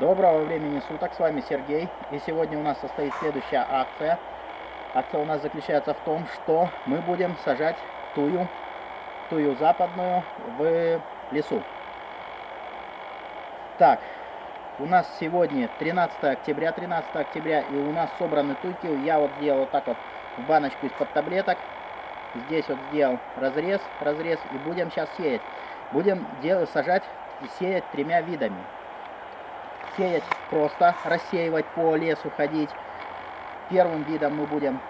Доброго времени суток, с вами Сергей. И сегодня у нас состоит следующая акция. Акция у нас заключается в том, что мы будем сажать тую, тую западную в лесу. Так, у нас сегодня 13 октября, 13 октября, и у нас собраны туйки. Я вот сделал вот так вот в баночку из-под таблеток. Здесь вот сделал разрез, разрез, и будем сейчас сеять. Будем делать, сажать и сеять тремя видами сеять просто, рассеивать по лесу, ходить. Первым видом мы будем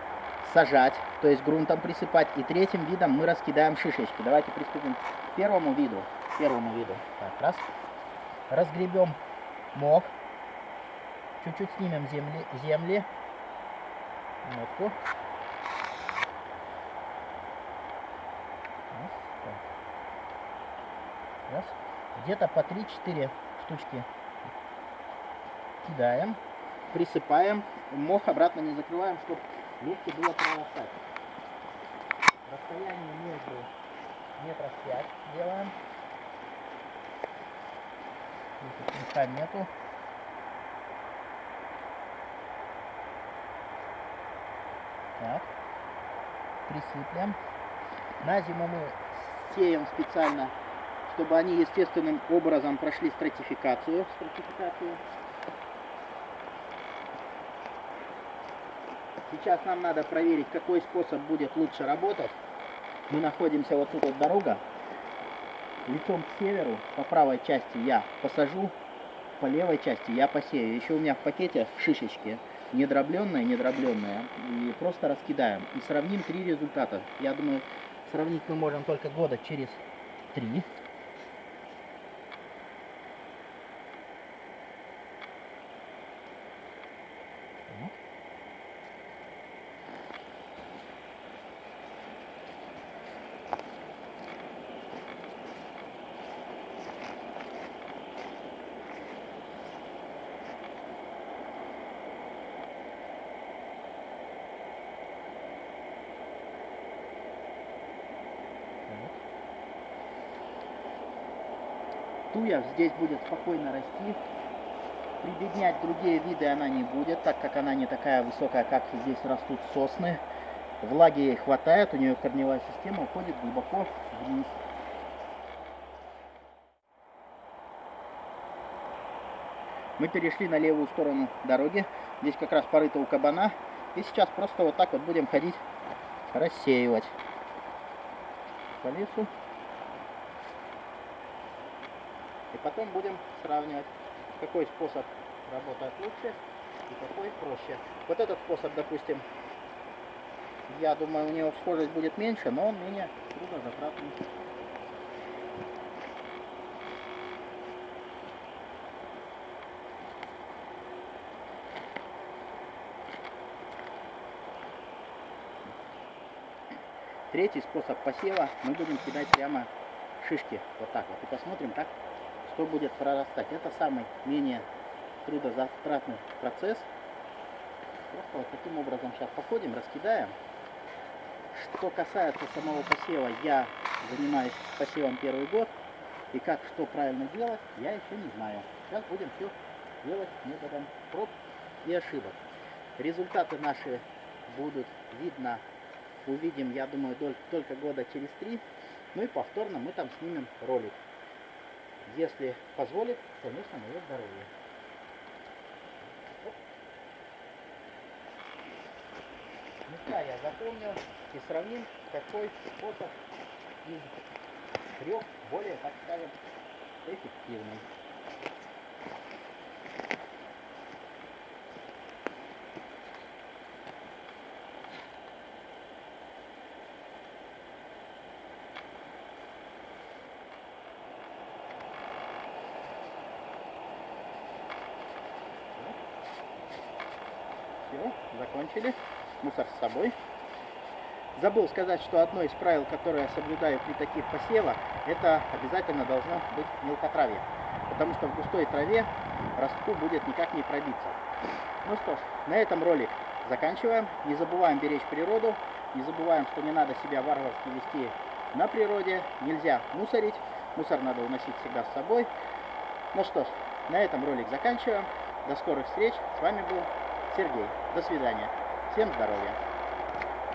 сажать, то есть грунтом присыпать. И третьим видом мы раскидаем шишечки. Давайте приступим к первому виду. Первому виду. Так, раз. Разгребем мох. Чуть-чуть снимем земли, земли. Нотку. Раз. Где-то по 3-4 штучки кидаем, присыпаем, мох обратно не закрываем, чтобы легче было прорастать. Расстояние между метров 5 делаем. Здесь нету. Так. Присыплем. На зиму мы сеем специально, чтобы они естественным образом прошли стратификацию. стратификацию. Сейчас нам надо проверить, какой способ будет лучше работать. Мы находимся вот тут вот дорога. Лицом к северу, по правой части я посажу, по левой части я посею. Еще у меня в пакете шишечки недробленная, недробленная. И просто раскидаем. И сравним три результата. Я думаю, сравнить мы можем только года через три. Туя здесь будет спокойно расти. Прибеднять другие виды она не будет, так как она не такая высокая, как здесь растут сосны. Влаги ей хватает, у нее корневая система уходит глубоко вниз. Мы перешли на левую сторону дороги. Здесь как раз порыто у кабана. И сейчас просто вот так вот будем ходить, рассеивать по лесу. И потом будем сравнивать, какой способ работает лучше и какой проще. Вот этот способ, допустим, я думаю, у него схожесть будет меньше, но он менее трудозатратный. Третий способ посева мы будем кидать прямо шишки вот так вот и посмотрим, как что будет прорастать. Это самый менее трудозатратный процесс. Просто вот таким образом сейчас походим, раскидаем. Что касается самого посева, я занимаюсь посевом первый год. И как что правильно делать, я еще не знаю. Сейчас будем все делать методом проб и ошибок. Результаты наши будут видно, увидим, я думаю, только года через три. Ну и повторно мы там снимем ролик если позволит, конечно, мое здоровье. Места я запомнил и сравним, какой способ из трех более, так скажем, эффективный. Все, закончили. Мусор с собой. Забыл сказать, что одно из правил, которое я соблюдаю при таких посевах, это обязательно должно быть мелкотравие. Потому что в густой траве ростку будет никак не пробиться. Ну что ж, на этом ролик заканчиваем. Не забываем беречь природу. Не забываем, что не надо себя варварски вести на природе. Нельзя мусорить. Мусор надо уносить всегда с собой. Ну что ж, На этом ролик заканчиваем. До скорых встреч. С вами был Сергей. До свидания. Всем здоровья.